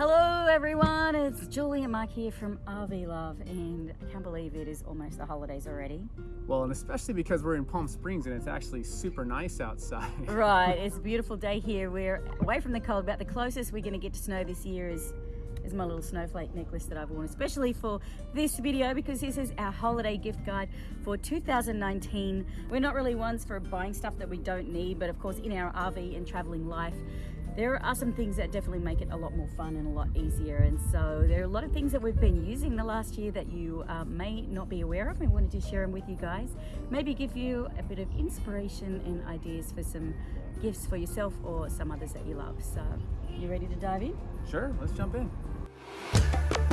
Hello everyone, it's Julie and Mike here from RV Love and I can't believe it is almost the holidays already. Well, and especially because we're in Palm Springs and it's actually super nice outside. right, it's a beautiful day here. We're away from the cold, about the closest we're going to get to snow this year is is my little snowflake necklace that I've worn, especially for this video because this is our holiday gift guide for 2019. We're not really ones for buying stuff that we don't need, but of course in our RV and traveling life, there are some things that definitely make it a lot more fun and a lot easier and so there are a lot of things that we've been using the last year that you uh, may not be aware of and wanted to share them with you guys. Maybe give you a bit of inspiration and ideas for some gifts for yourself or some others that you love. So you ready to dive in? Sure let's jump in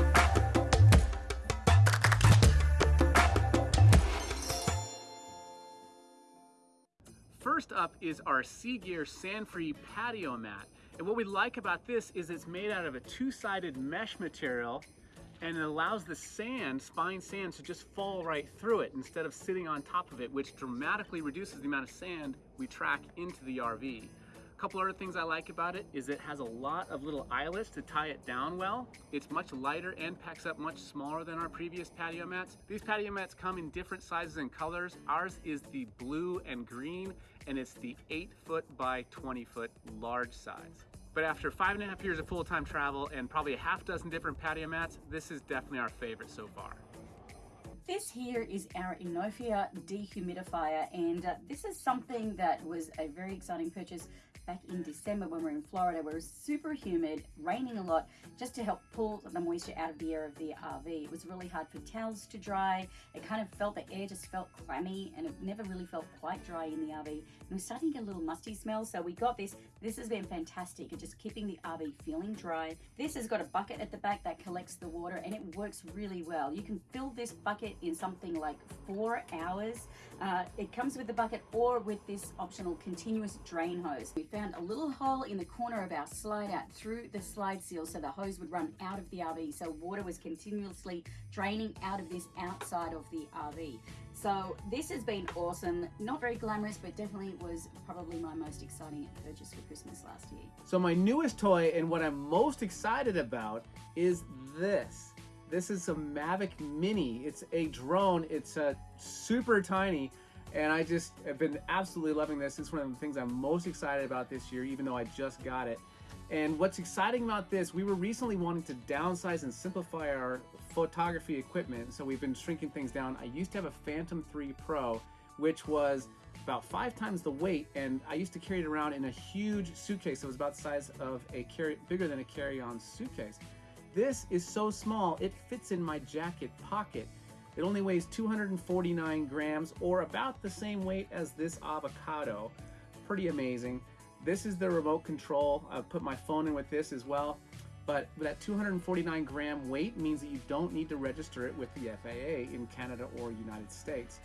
First up is our CGear sand-free patio mat. And what we like about this is it's made out of a two-sided mesh material and it allows the sand, spine sand, to just fall right through it instead of sitting on top of it, which dramatically reduces the amount of sand we track into the RV. Couple other things I like about it is it has a lot of little eyelets to tie it down well. It's much lighter and packs up much smaller than our previous patio mats. These patio mats come in different sizes and colors. Ours is the blue and green, and it's the 8 foot by 20 foot large size. But after five and a half years of full-time travel and probably a half dozen different patio mats, this is definitely our favorite so far. This here is our Inofia dehumidifier and uh, this is something that was a very exciting purchase back in December when we were in Florida where it was super humid, raining a lot, just to help pull the moisture out of the air of the RV. It was really hard for towels to dry. It kind of felt, the air just felt clammy and it never really felt quite dry in the RV. And was starting to get a little musty smell, so we got this. This has been fantastic at just keeping the RV feeling dry. This has got a bucket at the back that collects the water and it works really well. You can fill this bucket in something like four hours. Uh, it comes with the bucket or with this optional continuous drain hose. We found a little hole in the corner of our slide out through the slide seal so the hose would run out of the RV so water was continuously draining out of this outside of the RV. So this has been awesome. Not very glamorous, but definitely was probably my most exciting purchase for Christmas last year. So my newest toy and what I'm most excited about is this. This is a Mavic Mini. It's a drone. It's a uh, super tiny and I just have been absolutely loving this. It's one of the things I'm most excited about this year, even though I just got it. And what's exciting about this, we were recently wanting to downsize and simplify our photography equipment. So we've been shrinking things down. I used to have a Phantom 3 Pro, which was about five times the weight. And I used to carry it around in a huge suitcase. It was about the size of a carry, bigger than a carry-on suitcase. This is so small, it fits in my jacket pocket. It only weighs 249 grams or about the same weight as this avocado. Pretty amazing. This is the remote control. I've put my phone in with this as well. But that 249 gram weight means that you don't need to register it with the FAA in Canada or United States.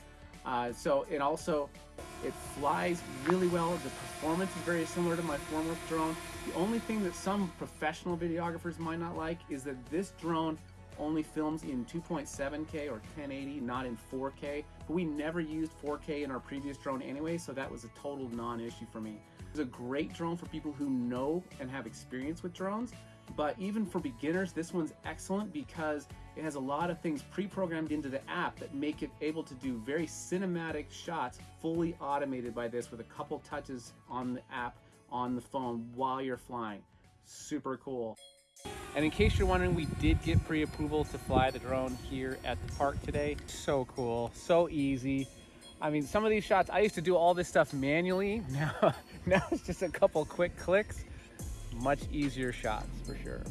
Uh, so it also, it flies really well. The performance is very similar to my former drone. The only thing that some professional videographers might not like is that this drone only films in 2.7K or 1080, not in 4K. But we never used 4K in our previous drone anyway, so that was a total non-issue for me. It's a great drone for people who know and have experience with drones, but even for beginners, this one's excellent because it has a lot of things pre-programmed into the app that make it able to do very cinematic shots fully automated by this with a couple touches on the app on the phone while you're flying. Super cool. And in case you're wondering, we did get pre-approval to fly the drone here at the park today. So cool, so easy. I mean, some of these shots, I used to do all this stuff manually. Now, now it's just a couple quick clicks. Much easier shots for sure.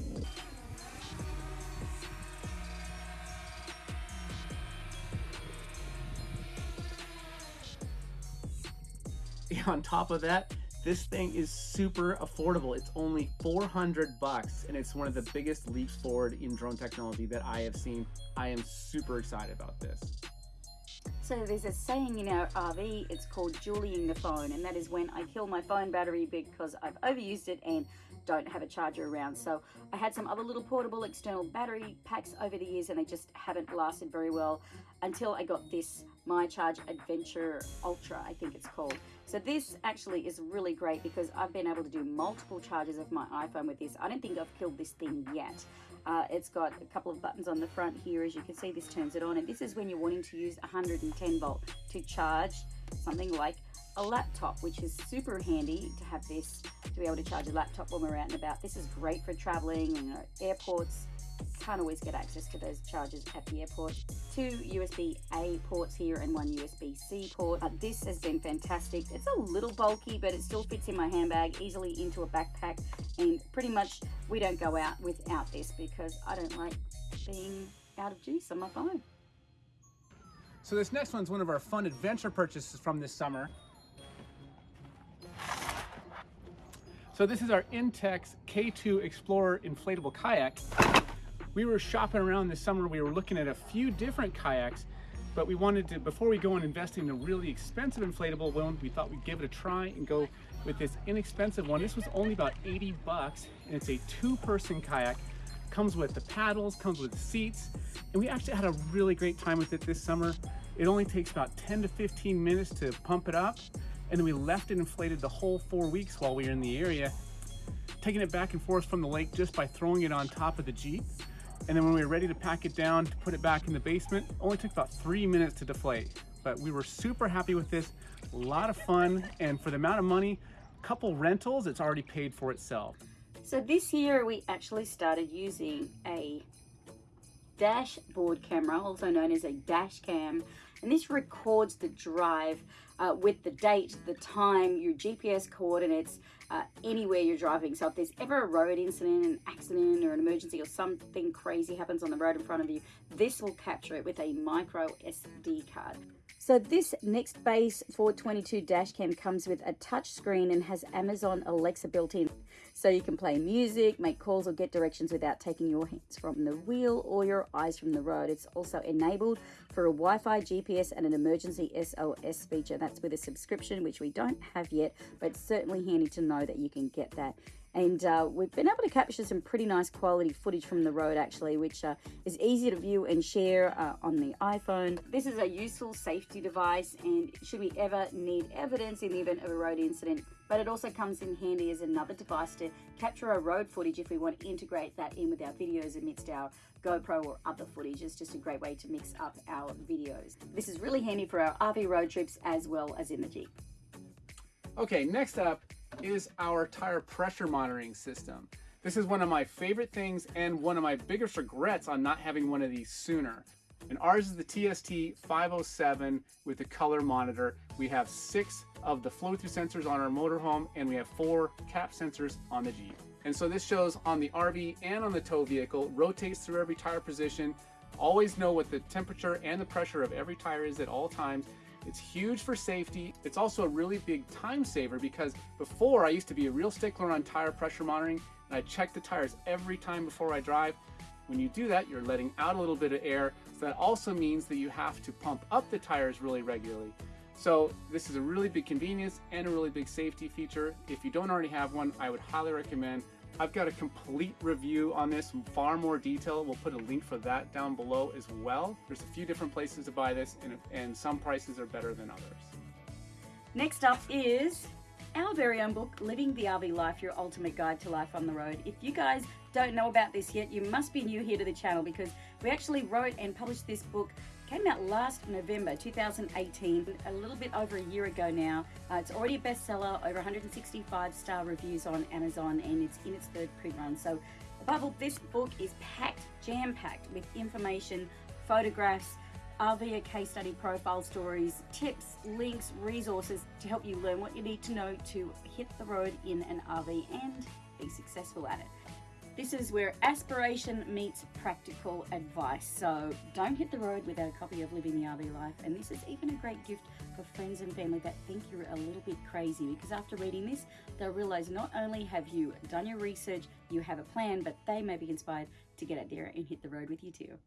On top of that, this thing is super affordable. It's only 400 bucks and it's one of the biggest leaps forward in drone technology that I have seen. I am super excited about this. So there's a saying in our RV, it's called Julieing the phone, and that is when I kill my phone battery because I've overused it and don't have a charger around. So I had some other little portable external battery packs over the years and they just haven't lasted very well until I got this myCharge Adventure Ultra, I think it's called. So this actually is really great because I've been able to do multiple charges of my iPhone with this. I don't think I've killed this thing yet. Uh, it's got a couple of buttons on the front here. As you can see, this turns it on. And this is when you're wanting to use 110 volt to charge something like a laptop, which is super handy to have this to be able to charge a laptop when we're out and about. This is great for traveling, you know, airports, can't always get access to those chargers at the airport. Two USB-A ports here and one USB-C port. Uh, this has been fantastic. It's a little bulky, but it still fits in my handbag, easily into a backpack, and pretty much we don't go out without this because I don't like being out of juice on my phone. So this next one's one of our fun adventure purchases from this summer. So this is our Intex K2 Explorer inflatable kayak we were shopping around this summer. We were looking at a few different kayaks, but we wanted to, before we go and invest in a really expensive inflatable one, we thought we'd give it a try and go with this inexpensive one. This was only about 80 bucks, and it's a two-person kayak. Comes with the paddles, comes with seats, and we actually had a really great time with it this summer. It only takes about 10 to 15 minutes to pump it up, and then we left it inflated the whole four weeks while we were in the area, taking it back and forth from the lake just by throwing it on top of the Jeep. And then when we were ready to pack it down to put it back in the basement, only took about three minutes to deflate. But we were super happy with this, a lot of fun, and for the amount of money, a couple rentals, it's already paid for itself. So this year we actually started using a dashboard camera, also known as a dash cam, and this records the drive uh, with the date, the time, your GPS coordinates, uh, anywhere you're driving. So if there's ever a road incident, an accident or an emergency or something crazy happens on the road in front of you, this will capture it with a micro SD card. So this NextBase 422 dashcam comes with a touch screen and has Amazon Alexa built in. So you can play music, make calls or get directions without taking your hands from the wheel or your eyes from the road. It's also enabled for a Wi-Fi, GPS and an emergency SOS feature. That's with a subscription, which we don't have yet, but it's certainly handy to know that you can get that and uh, we've been able to capture some pretty nice quality footage from the road actually which uh, is easy to view and share uh, on the iPhone. This is a useful safety device and should we ever need evidence in the event of a road incident but it also comes in handy as another device to capture our road footage if we want to integrate that in with our videos amidst our GoPro or other footage. It's just a great way to mix up our videos. This is really handy for our RV road trips as well as in the Jeep. Okay, next up is our tire pressure monitoring system. This is one of my favorite things and one of my biggest regrets on not having one of these sooner. And ours is the TST 507 with the color monitor. We have six of the flow-through sensors on our motorhome and we have four cap sensors on the Jeep. And so this shows on the RV and on the tow vehicle, rotates through every tire position, always know what the temperature and the pressure of every tire is at all times, it's huge for safety. It's also a really big time saver because before I used to be a real stickler on tire pressure monitoring and I check the tires every time before I drive. When you do that, you're letting out a little bit of air. So that also means that you have to pump up the tires really regularly. So this is a really big convenience and a really big safety feature. If you don't already have one, I would highly recommend I've got a complete review on this, far more detail. We'll put a link for that down below as well. There's a few different places to buy this and, and some prices are better than others. Next up is our very own book, Living the RV Life, Your Ultimate Guide to Life on the Road. If you guys don't know about this yet, you must be new here to the channel because we actually wrote and published this book came out last November 2018, a little bit over a year ago now. Uh, it's already a bestseller, over 165 star reviews on Amazon, and it's in its third print run. So, above all, this book is packed, jam packed with information, photographs, RV case study profile stories, tips, links, resources to help you learn what you need to know to hit the road in an RV and be successful at it. This is where aspiration meets practical advice. So don't hit the road without a copy of Living the RV Life. And this is even a great gift for friends and family that think you're a little bit crazy because after reading this, they'll realize not only have you done your research, you have a plan, but they may be inspired to get out there and hit the road with you too.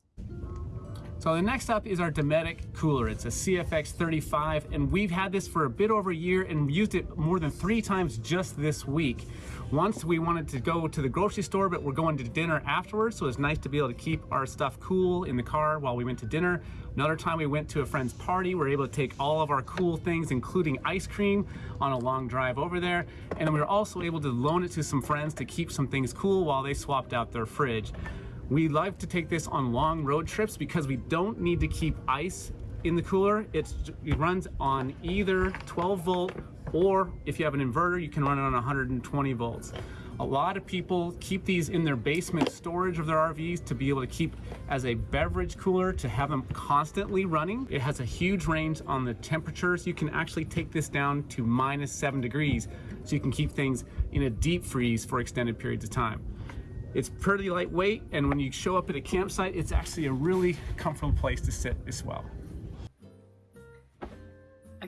So the next up is our Dometic cooler. It's a CFX 35 and we've had this for a bit over a year and used it more than three times just this week. Once we wanted to go to the grocery store, but we're going to dinner afterwards, so it's nice to be able to keep our stuff cool in the car while we went to dinner. Another time we went to a friend's party, we were able to take all of our cool things, including ice cream, on a long drive over there. And we were also able to loan it to some friends to keep some things cool while they swapped out their fridge. We like to take this on long road trips because we don't need to keep ice in the cooler. It's, it runs on either 12 volt or if you have an inverter, you can run it on 120 volts. A lot of people keep these in their basement storage of their RVs to be able to keep as a beverage cooler to have them constantly running. It has a huge range on the temperatures. You can actually take this down to minus seven degrees so you can keep things in a deep freeze for extended periods of time. It's pretty lightweight and when you show up at a campsite, it's actually a really comfortable place to sit as well.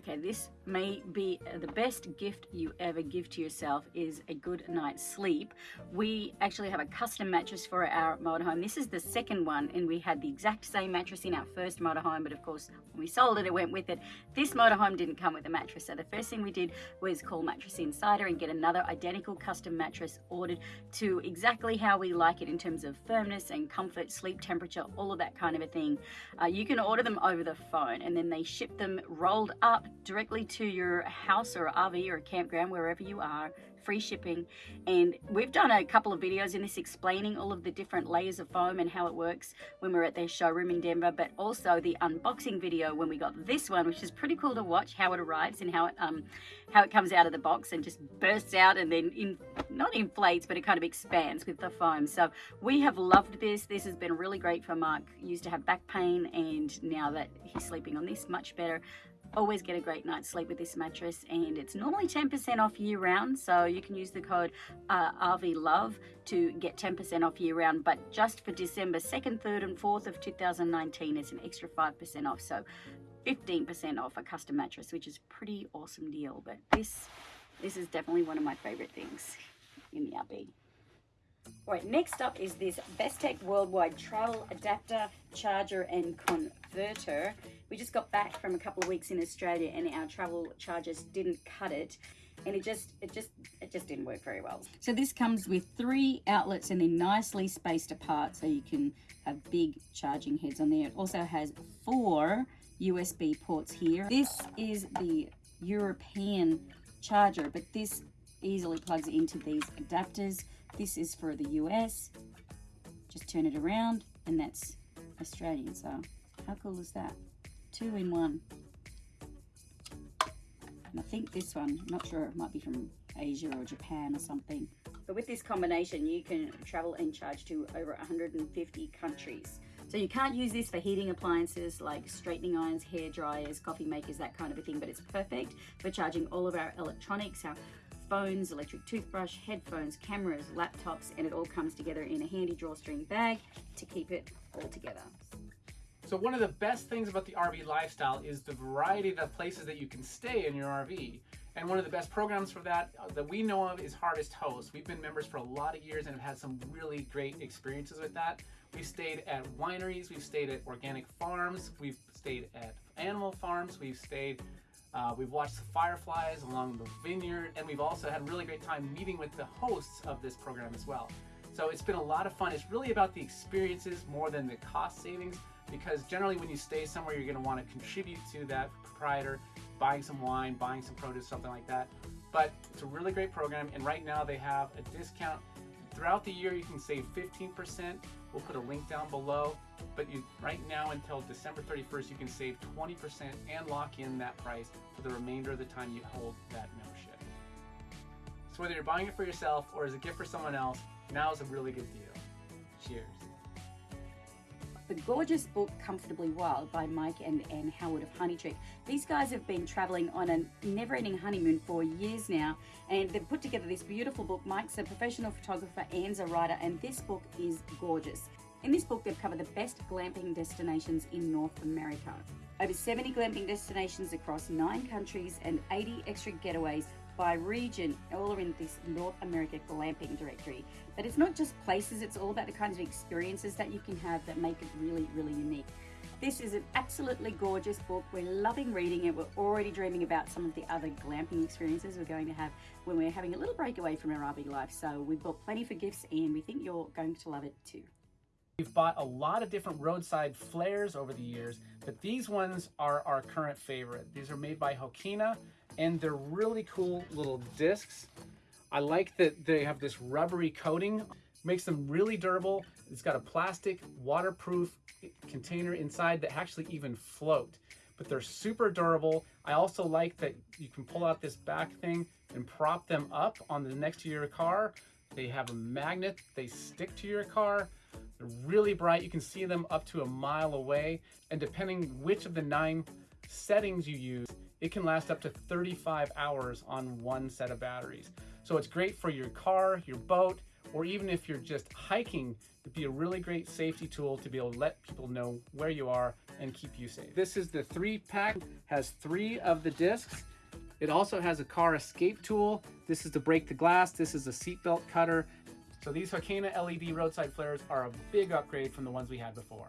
Okay, this may be the best gift you ever give to yourself is a good night's sleep. We actually have a custom mattress for our motorhome. This is the second one and we had the exact same mattress in our first motorhome but of course when we sold it it went with it. This motorhome didn't come with a mattress so the first thing we did was call Mattress Insider and get another identical custom mattress ordered to exactly how we like it in terms of firmness and comfort, sleep temperature, all of that kind of a thing. Uh, you can order them over the phone and then they ship them rolled up directly to to your house or RV or campground, wherever you are, free shipping. And we've done a couple of videos in this explaining all of the different layers of foam and how it works when we are at their showroom in Denver, but also the unboxing video when we got this one, which is pretty cool to watch how it arrives and how it um how it comes out of the box and just bursts out and then in not inflates, but it kind of expands with the foam. So we have loved this. This has been really great for Mark. He used to have back pain and now that he's sleeping on this much better always get a great night's sleep with this mattress and it's normally 10% off year round so you can use the code uh, RV Love to get 10% off year round but just for December 2nd 3rd and 4th of 2019 it's an extra 5% off so 15% off a custom mattress which is pretty awesome deal but this this is definitely one of my favorite things in the RV. All right, next up is this Bestek Worldwide Travel Adapter, Charger and Converter. We just got back from a couple of weeks in Australia and our travel chargers didn't cut it and it just it just it just didn't work very well. So this comes with three outlets and they're nicely spaced apart so you can have big charging heads on there. It also has four usb ports here. This is the european charger but this easily plugs into these adapters this is for the US. Just turn it around and that's Australian. So how cool is that? Two in one. And I think this one, I'm not sure, it might be from Asia or Japan or something. But with this combination, you can travel and charge to over 150 countries. So you can't use this for heating appliances like straightening irons, hair dryers, coffee makers, that kind of a thing, but it's perfect for charging all of our electronics, our phones, electric toothbrush, headphones, cameras, laptops, and it all comes together in a handy drawstring bag to keep it all together. So one of the best things about the RV lifestyle is the variety of the places that you can stay in your RV. And one of the best programs for that uh, that we know of is Harvest Host. We've been members for a lot of years and have had some really great experiences with that. We've stayed at wineries, we've stayed at organic farms, we've stayed at animal farms, we've stayed uh, we've watched the fireflies along the vineyard, and we've also had a really great time meeting with the hosts of this program as well. So it's been a lot of fun. It's really about the experiences more than the cost savings, because generally when you stay somewhere, you're going to want to contribute to that proprietor, buying some wine, buying some produce, something like that. But it's a really great program, and right now they have a discount. Throughout the year, you can save 15%. We'll put a link down below. But you, right now until December 31st, you can save 20% and lock in that price for the remainder of the time you hold that membership. So whether you're buying it for yourself or as a gift for someone else, now is a really good deal. Cheers. The gorgeous book Comfortably Wild by Mike and Anne Howard of HoneyTrek. These guys have been traveling on a never ending honeymoon for years now and they've put together this beautiful book. Mike's a professional photographer, Anne's a writer, and this book is gorgeous. In this book, they've covered the best glamping destinations in North America. Over 70 glamping destinations across nine countries and 80 extra getaways by region, all are in this North America glamping directory. But it's not just places, it's all about the kinds of experiences that you can have that make it really, really unique. This is an absolutely gorgeous book. We're loving reading it. We're already dreaming about some of the other glamping experiences we're going to have when we're having a little break away from our RV life. So we've bought plenty for gifts and we think you're going to love it too. We've bought a lot of different roadside flares over the years, but these ones are our current favorite. These are made by Hokena and they're really cool little discs. I like that they have this rubbery coating, makes them really durable. It's got a plastic waterproof container inside that actually even float, but they're super durable. I also like that you can pull out this back thing and prop them up on the next to your car. They have a magnet, they stick to your car. They're really bright. You can see them up to a mile away. And depending which of the nine settings you use, it can last up to 35 hours on one set of batteries. So it's great for your car, your boat, or even if you're just hiking, it'd be a really great safety tool to be able to let people know where you are and keep you safe. This is the three pack, has three of the discs. It also has a car escape tool. This is to break the glass. This is a seatbelt cutter. So these Hokena LED roadside flares are a big upgrade from the ones we had before.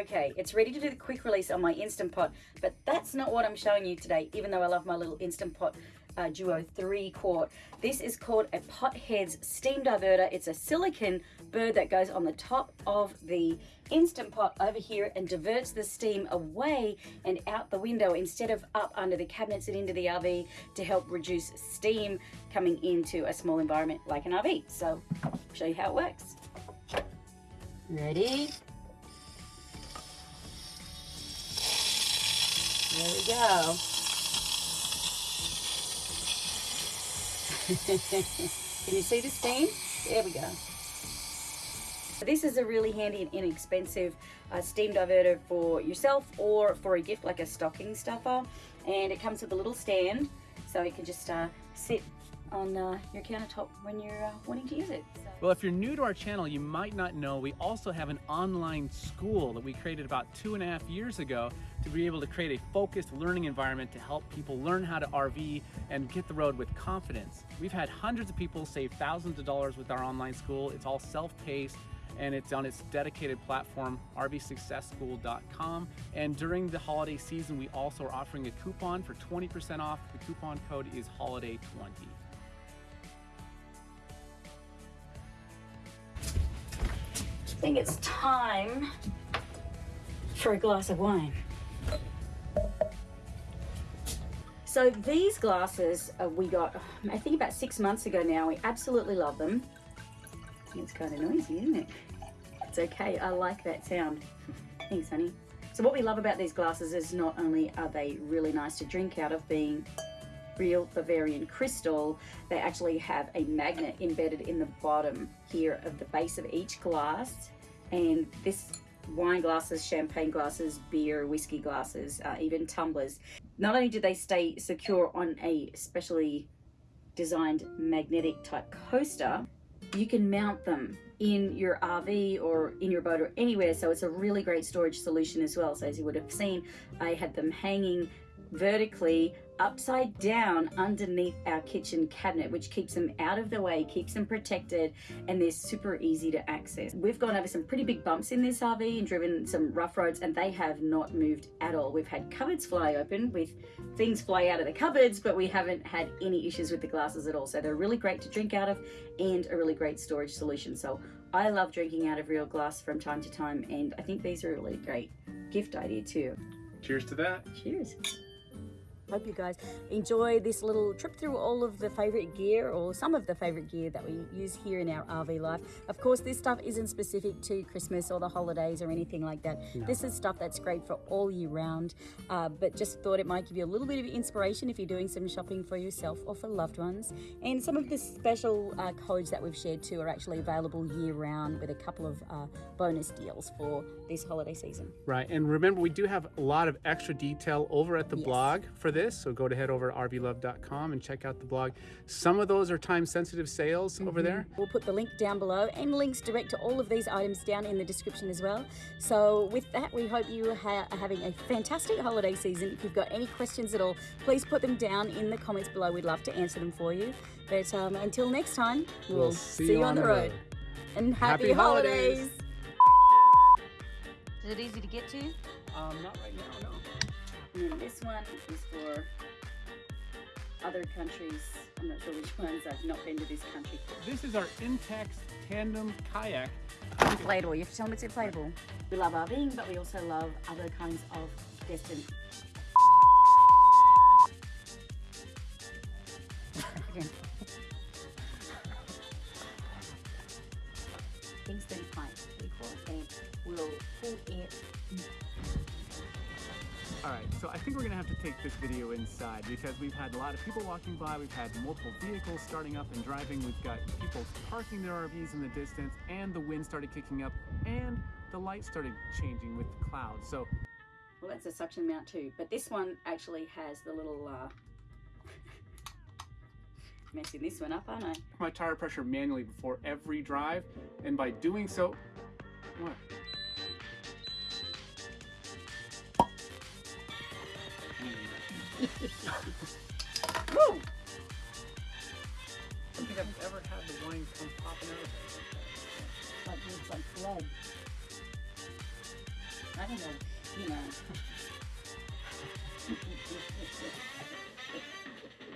Okay, it's ready to do the quick release on my Instant Pot, but that's not what I'm showing you today, even though I love my little Instant Pot uh, Duo 3 quart. This is called a Potheads Steam Diverter. It's a silicon bird that goes on the top of the Instant Pot over here and diverts the steam away and out the window instead of up under the cabinets and into the RV to help reduce steam coming into a small environment like an RV. So show you how it works. Ready? There we go. Can you see the steam? There we go. This is a really handy and inexpensive uh, steam diverter for yourself or for a gift like a stocking stuffer. And it comes with a little stand so it can just uh, sit on uh, your countertop when you're uh, wanting to use it. So. Well, if you're new to our channel, you might not know we also have an online school that we created about two and a half years ago to be able to create a focused learning environment to help people learn how to RV and get the road with confidence. We've had hundreds of people save thousands of dollars with our online school. It's all self-paced and it's on its dedicated platform, rvsuccessschool.com. And during the holiday season, we also are offering a coupon for 20% off. The coupon code is HOLIDAY20. Think it's time for a glass of wine. So these glasses uh, we got, I think about six months ago now. We absolutely love them. It's kind of noisy, isn't it? It's okay. I like that sound. Thanks, honey. So what we love about these glasses is not only are they really nice to drink out of being real Bavarian crystal, they actually have a magnet embedded in the bottom here of the base of each glass. And this wine glasses, champagne glasses, beer, whiskey glasses, uh, even tumblers. Not only do they stay secure on a specially designed magnetic type coaster, you can mount them in your RV or in your boat or anywhere. So it's a really great storage solution as well. So as you would have seen, I had them hanging vertically upside down underneath our kitchen cabinet, which keeps them out of the way, keeps them protected, and they're super easy to access. We've gone over some pretty big bumps in this RV and driven some rough roads, and they have not moved at all. We've had cupboards fly open with things fly out of the cupboards, but we haven't had any issues with the glasses at all. So they're really great to drink out of and a really great storage solution. So I love drinking out of real glass from time to time, and I think these are a really great gift idea too. Cheers to that. Cheers. Hope you guys enjoy this little trip through all of the favorite gear or some of the favorite gear that we use here in our RV life. Of course, this stuff isn't specific to Christmas or the holidays or anything like that. No. This is stuff that's great for all year round, uh, but just thought it might give you a little bit of inspiration if you're doing some shopping for yourself or for loved ones. And some of the special uh, codes that we've shared too are actually available year round with a couple of uh, bonus deals for this holiday season. Right, and remember we do have a lot of extra detail over at the yes. blog for this this. So go to head over to rvlove.com and check out the blog. Some of those are time sensitive sales mm -hmm. over mm-hmm. there. We'll put the link down below and links direct to all of these items down in the description as well. So with that, we hope you are having a fantastic holiday season. If you've got any questions at all, please put them down in the comments below. We'd love to answer them for you. But um, until next time, we'll, we'll see, see, you on, on the road. road. And happy, happy holidays. holidays. Is it easy to get to? Um, not right now, no. And then this one is for other countries. I'm not sure which ones. I've not been to this country. This is our Intex tandem kayak. Inflatable. You have to tell them it's inflatable. We love RVing, but we also love other kinds of destined. Again. Kingston we call it, and we'll pull it. All right, so I think we're gonna have to take this video inside because we've had a lot of people walking by, we've had multiple vehicles starting up and driving, we've got people parking their RVs in the distance, and the wind started kicking up, and the light started changing with the clouds. So Well, that's a suction mount too, but this one actually has the little. Uh... messing this one up, aren't I? my tire pressure manually before every drive, and by doing so, what? Woo! I don't think I've ever had the wine come popping out. Like it's like blood. I don't know, you know.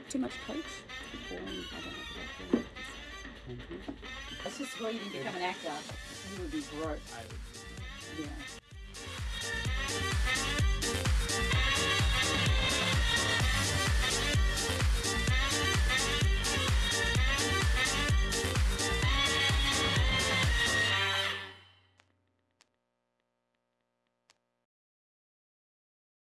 Too much coach? Boring. I don't know what to do. That's just where you can become an actor. You would be broke. I would Yeah.